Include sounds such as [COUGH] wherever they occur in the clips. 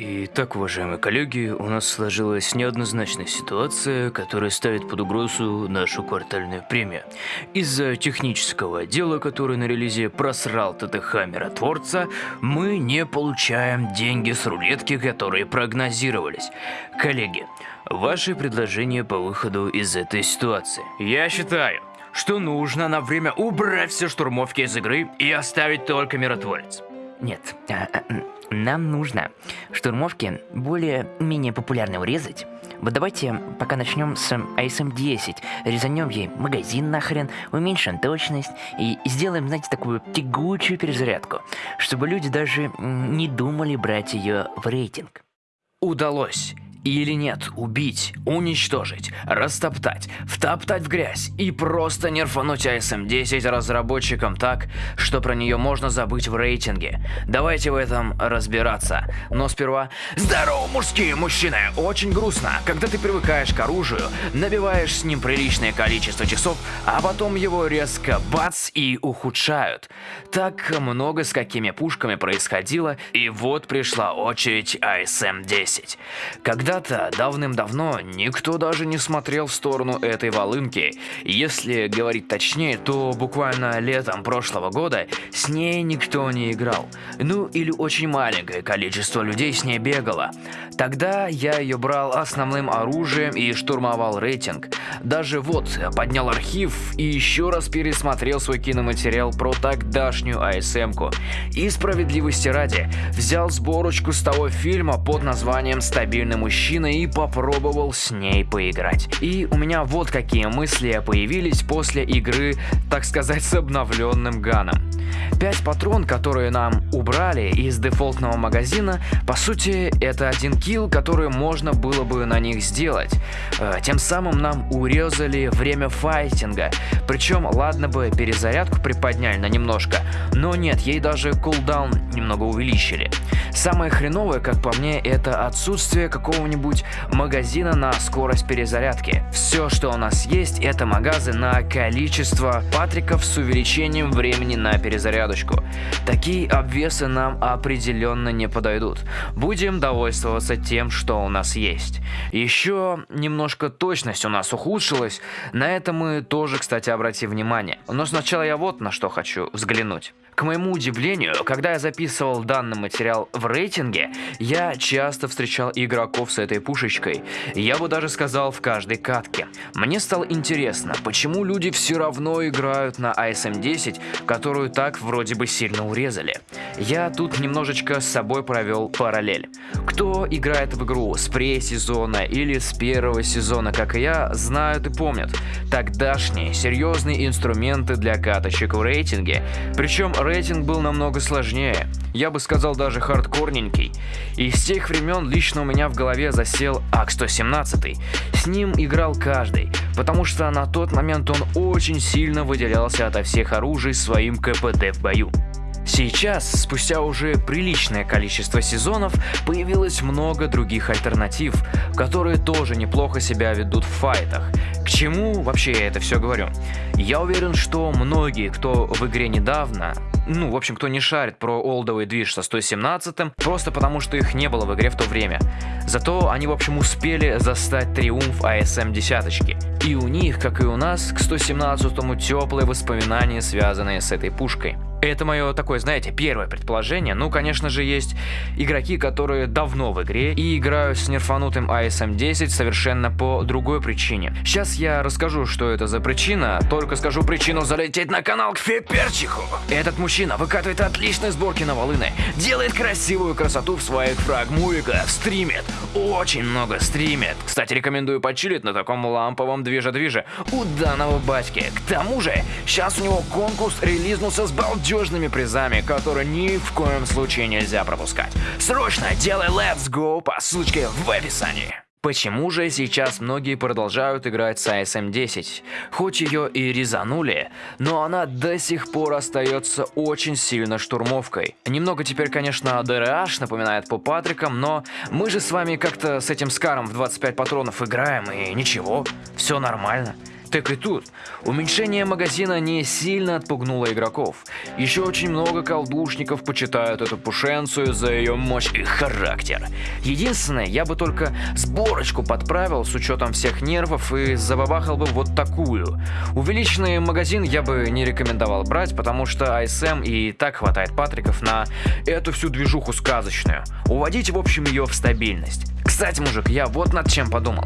Итак, уважаемые коллеги, у нас сложилась неоднозначная ситуация, которая ставит под угрозу нашу квартальную премию. Из-за технического отдела, который на релизе просрал ТТХ миротворца, мы не получаем деньги с рулетки, которые прогнозировались. Коллеги, ваши предложения по выходу из этой ситуации? Я считаю, что нужно на время убрать все штурмовки из игры и оставить только миротворец. Нет, а, а, нам нужно штурмовки более-менее популярно урезать. Вот давайте пока начнем с ASM-10, резанем ей магазин нахрен, уменьшим точность и сделаем, знаете, такую тягучую перезарядку, чтобы люди даже не думали брать ее в рейтинг. Удалось или нет, убить, уничтожить, растоптать, втоптать в грязь и просто нерфануть ASM-10 разработчикам так, что про нее можно забыть в рейтинге. Давайте в этом разбираться. Но сперва... Здорово, мужские мужчины! Очень грустно, когда ты привыкаешь к оружию, набиваешь с ним приличное количество часов, а потом его резко бац и ухудшают. Так много с какими пушками происходило, и вот пришла очередь ASM-10. Когда когда-то, давным-давно, никто даже не смотрел в сторону этой волынки. Если говорить точнее, то буквально летом прошлого года с ней никто не играл. Ну или очень маленькое количество людей с ней бегало. Тогда я ее брал основным оружием и штурмовал рейтинг. Даже вот, поднял архив и еще раз пересмотрел свой киноматериал про тогдашнюю АСМ-ку. И справедливости ради, взял сборочку с того фильма под названием «Стабильный мужчина» мужчиной и попробовал с ней поиграть. И у меня вот какие мысли появились после игры, так сказать, с обновленным ганом. 5 патрон, которые нам убрали из дефолтного магазина, по сути, это один килл, который можно было бы на них сделать. Э, тем самым нам урезали время файтинга. Причем, ладно бы перезарядку приподняли на немножко, но нет, ей даже кулдаун немного увеличили. Самое хреновое, как по мне, это отсутствие какого-нибудь магазина на скорость перезарядки. Все, что у нас есть, это магазы на количество патриков с увеличением времени на перезарядочку. Такие обвесы нам определенно не подойдут. Будем довольствоваться тем, что у нас есть. Еще немножко точность у нас ухудшилась. На это мы тоже, кстати, обратим внимание. Но сначала я вот на что хочу взглянуть. К моему удивлению, когда я записывал данный материал в рейтинге, я часто встречал игроков с этой пушечкой. Я бы даже сказал в каждой катке. Мне стало интересно, почему люди все равно играют на ASM-10, которую так вроде бы сильно урезали. Я тут немножечко с собой провел параллель. Кто играет в игру с pre-сезона или с первого сезона, как и я, знают и помнят. Тогдашние серьезные инструменты для каточек в рейтинге. Причем рейтинг был намного сложнее. Я бы сказал даже хардкорненький. И с тех времен лично у меня в голове засел АК-117. С ним играл каждый, потому что на тот момент он очень сильно выделялся ото всех оружий своим КПД в бою. Сейчас, спустя уже приличное количество сезонов, появилось много других альтернатив, которые тоже неплохо себя ведут в файтах. К чему вообще я это все говорю? Я уверен, что многие, кто в игре недавно, ну, в общем, кто не шарит про олдовый движ со 117, просто потому что их не было в игре в то время. Зато они, в общем, успели застать триумф ASM десяточки. И у них, как и у нас, к 117 теплые воспоминания, связанные с этой пушкой. Это мое такое, знаете, первое предположение. Ну, конечно же, есть игроки, которые давно в игре и играют с нерфанутым ASM-10 совершенно по другой причине. Сейчас я расскажу, что это за причина, только скажу причину залететь на канал к Феперчиху. Этот мужчина выкатывает отличные сборки на волыны, делает красивую красоту в своих фрагмувиках, стримит, очень много стримит. Кстати, рекомендую почилить на таком ламповом движе-движе у данного батьки. К тому же, сейчас у него конкурс релизнулся с балдежью надежными призами, которые ни в коем случае нельзя пропускать. Срочно делай Let's Go по ссылочке в описании. Почему же сейчас многие продолжают играть с ASM-10? Хоть ее и резанули, но она до сих пор остается очень сильно штурмовкой. Немного теперь, конечно, DRH напоминает по Патрикам, но мы же с вами как-то с этим Скаром в 25 патронов играем, и ничего, все нормально. Так и тут. Уменьшение магазина не сильно отпугнуло игроков. Еще очень много колдушников почитают эту пушенцию за ее мощь и характер. Единственное, я бы только сборочку подправил с учетом всех нервов и забабахал бы вот такую. Увеличенный магазин я бы не рекомендовал брать, потому что ASM и так хватает патриков на эту всю движуху сказочную. Уводите, в общем, ее в стабильность. Кстати, мужик, я вот над чем подумал.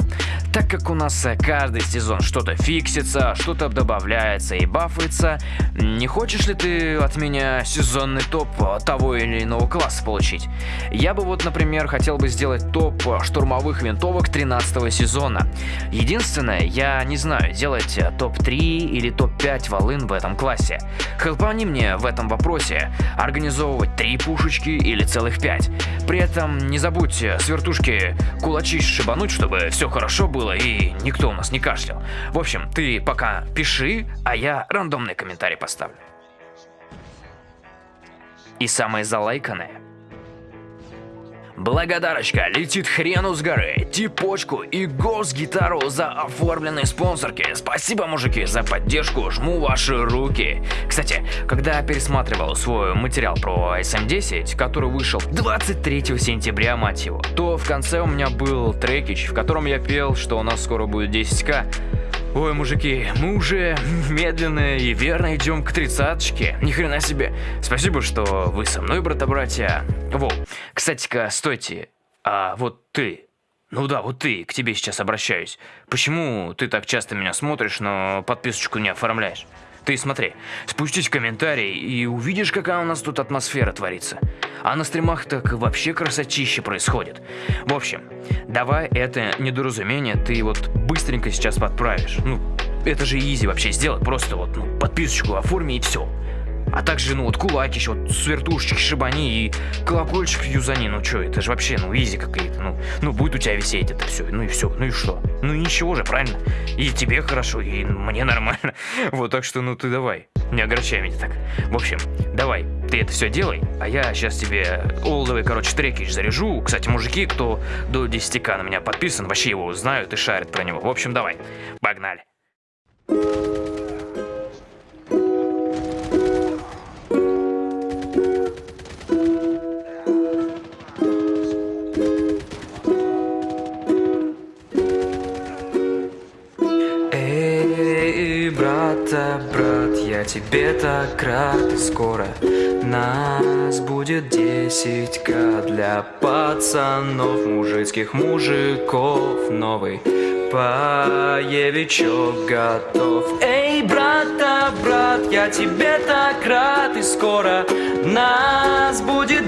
Так как у нас э, каждый сезон что-то фиксится, что-то добавляется и бафается, не хочешь ли ты от меня сезонный топ э, того или иного класса получить? Я бы вот, например, хотел бы сделать топ э, штурмовых винтовок 13 сезона. Единственное, я не знаю, делать топ-3 или топ-5 волын в этом классе. Хелпани мне в этом вопросе организовывать 3 пушечки или целых 5. При этом не забудьте с вертушки кулачи шибануть, чтобы все хорошо было и никто у нас не кашлял. В общем, ты пока пиши, а я рандомный комментарий поставлю. И самое залайканное Благодарочка летит хрену с горы, типочку и гос-гитару за оформленные спонсорки. Спасибо, мужики, за поддержку, жму ваши руки. Кстати, когда пересматривал свой материал про SM10, который вышел 23 сентября, мать его, то в конце у меня был трекич, в котором я пел, что у нас скоро будет 10к. Ой, мужики, мы уже медленно и верно идем к тридцаточке. Ни хрена себе. Спасибо, что вы со мной, брата-братья. Во, кстати-ка, стойте. А вот ты, ну да, вот ты, к тебе сейчас обращаюсь. Почему ты так часто меня смотришь, но подписочку не оформляешь? Ты смотри, спустись в комментарии и увидишь, какая у нас тут атмосфера творится. А на стримах так вообще красотище происходит. В общем, давай это недоразумение ты вот быстренько сейчас подправишь. Ну, это же изи вообще сделать, просто вот ну, подписочку оформи и все. А также, ну вот, кулаки еще, вот, свертушечки шибани и колокольчик юзани. Ну что, это же вообще, ну, изи какие-то. Ну, ну, будет у тебя висеть это все. Ну и все. Ну и что? Ну ничего же, правильно? И тебе хорошо, и мне нормально. [LAUGHS] Вот, так что, ну ты давай. Не огорчай меня так. В общем, давай, ты это все делай, а я сейчас тебе олдовый, короче, треки заряжу. Кстати, мужики, кто до 10к на меня подписан, вообще его знают и шарят про него. В общем, давай, погнали. Брата, брат, я тебе так рад. Скоро нас будет десятька для пацанов, мужицких мужиков. Новый поевичок готов. Эй, брата, брат, я тебе так рад. И скоро нас будет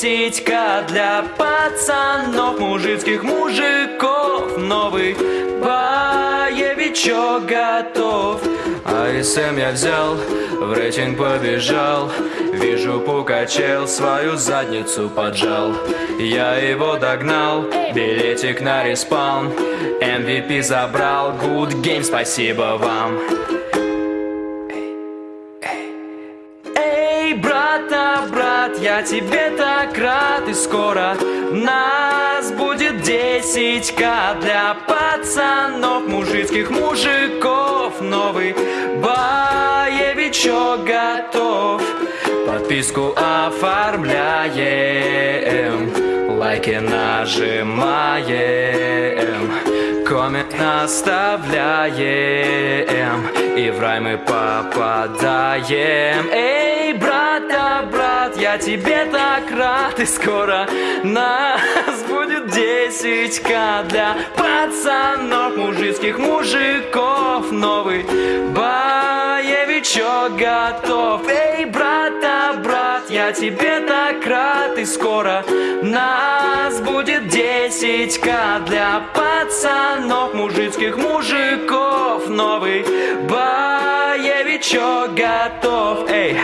десятька для пацанов, мужицких мужиков. Новый боевичок готов. АСМ я взял, в рейтинг побежал. Вижу, пока чел свою задницу поджал. Я его догнал, билетик на respawn. MVP забрал, good game, спасибо вам я тебе так рад И скоро нас будет 10к Для пацанов, мужицких мужиков. Новый боевичок готов. Подписку оформляем Лайки нажимаем Коммент оставляем И в рай мы попадаем Эй, брат, да брат, я тебе так рад И скоро нас будет 10к Для пацанов, мужицких мужиков Новый боевичок готов. Эй, брат, да брат, я тебе так рад И скоро нас будет 10к Для пацанов, мужицких мужиков Новый боевичок готов Эй,